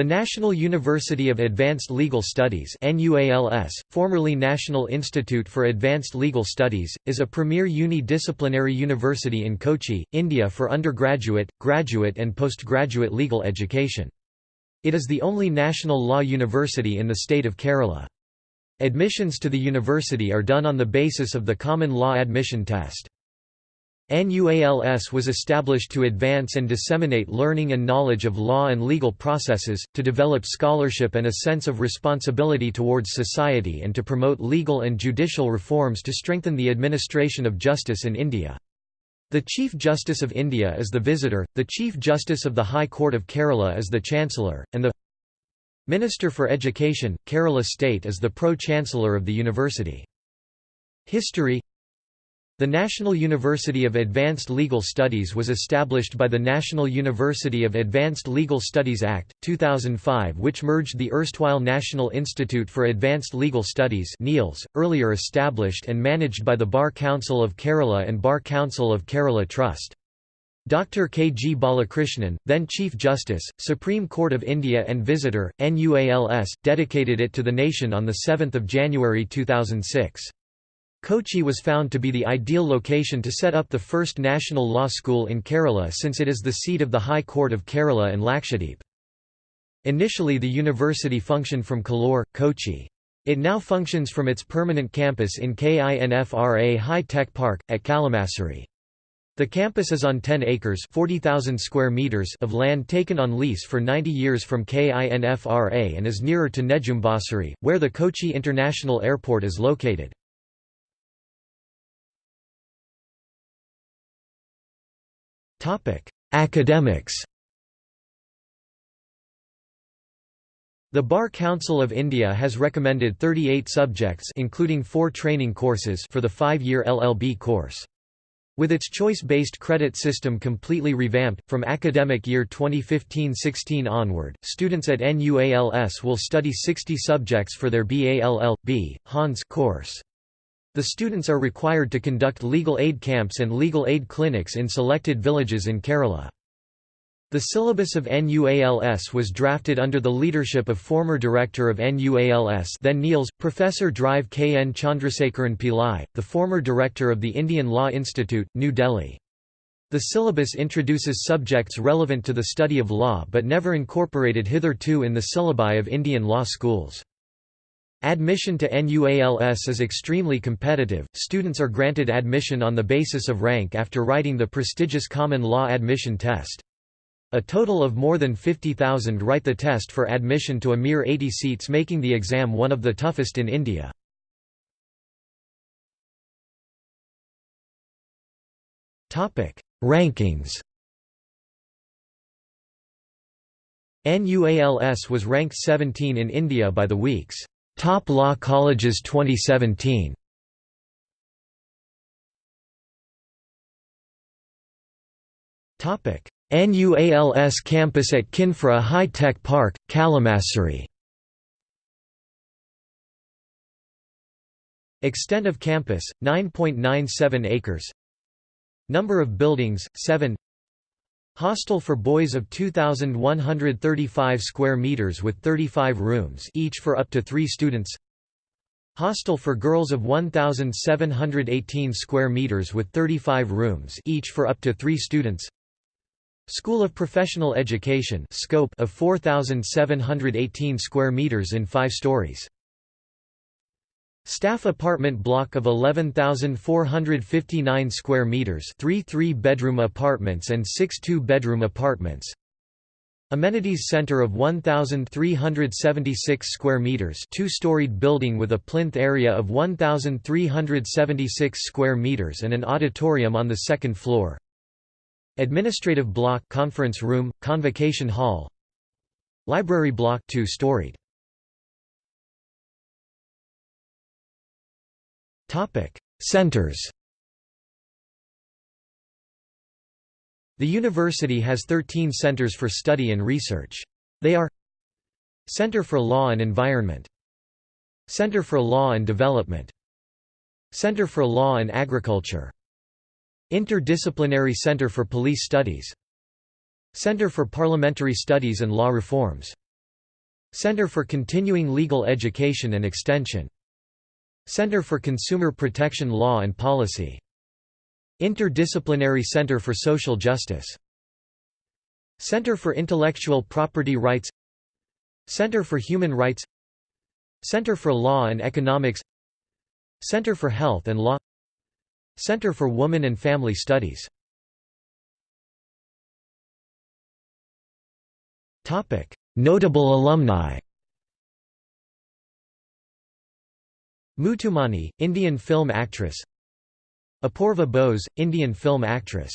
The National University of Advanced Legal Studies formerly National Institute for Advanced Legal Studies, is a premier uni-disciplinary university in Kochi, India for undergraduate, graduate and postgraduate legal education. It is the only national law university in the state of Kerala. Admissions to the university are done on the basis of the Common Law Admission Test. NUALS was established to advance and disseminate learning and knowledge of law and legal processes, to develop scholarship and a sense of responsibility towards society and to promote legal and judicial reforms to strengthen the administration of justice in India. The Chief Justice of India is the Visitor, the Chief Justice of the High Court of Kerala is the Chancellor, and the Minister for Education, Kerala State is the Pro-Chancellor of the university. History the National University of Advanced Legal Studies was established by the National University of Advanced Legal Studies Act, 2005 which merged the erstwhile National Institute for Advanced Legal Studies earlier established and managed by the Bar Council of Kerala and Bar Council of Kerala Trust. Dr. K. G. Balakrishnan, then Chief Justice, Supreme Court of India and Visitor, NUALS, dedicated it to the nation on 7 January 2006. Kochi was found to be the ideal location to set up the first national law school in Kerala since it is the seat of the High Court of Kerala and Lakshadweep. Initially the university functioned from Kallur, Kochi. It now functions from its permanent campus in KINFRA High Tech Park, at Kalamassery. The campus is on 10 acres 40,000 square meters of land taken on lease for 90 years from KINFRA and is nearer to Nedumbassery, where the Kochi International Airport is located. Academics The Bar Council of India has recommended 38 subjects including four training courses for the five-year LLB course. With its choice-based credit system completely revamped, from academic year 2015-16 onward, students at NUALS will study 60 subjects for their BALL.B. Hons course. The students are required to conduct legal aid camps and legal aid clinics in selected villages in Kerala. The syllabus of NUALS was drafted under the leadership of former director of NUALS then NIALS, Professor Drive K. N. Chandrasekharan Pillai, the former director of the Indian Law Institute, New Delhi. The syllabus introduces subjects relevant to the study of law but never incorporated hitherto in the syllabi of Indian law schools. Admission to NUALS is extremely competitive, students are granted admission on the basis of rank after writing the prestigious Common Law Admission Test. A total of more than 50,000 write the test for admission to a mere 80 seats making the exam one of the toughest in India. Rankings NUALS was ranked 17 in India by the Week's Top Law Colleges 2017 Topic: NUALS campus at Kinfra High Tech Park, Kalamassery. Extent of campus 9.97 acres. Number of buildings 7 Hostel for boys of 2135 square meters with 35 rooms each for up to 3 students. Hostel for girls of 1718 square meters with 35 rooms each for up to 3 students. School of Professional Education scope of 4718 square meters in 5 stories. Staff apartment block of 11,459 square meters, 3 3-bedroom apartments and 6 2-bedroom apartments. Amenities center of 1,376 square meters, two-storied building with a plinth area of 1,376 square meters and an auditorium on the second floor. Administrative block, conference room, convocation hall. Library block, two-storied. Topic: Centers. The university has 13 centers for study and research. They are Center for Law and Environment. Center for Law and Development. Center for Law and Agriculture. Interdisciplinary Center for Police Studies. Center for Parliamentary Studies and Law Reforms. Center for Continuing Legal Education and Extension Center for Consumer Protection Law and Policy. Interdisciplinary Center for Social Justice. Center for Intellectual Property Rights. Center for Human Rights. Center for Law and Economics. Center for Health and Law. Center for Women and Family Studies. Notable alumni Muthumani, Indian film actress. Apoorva Bose, Indian film actress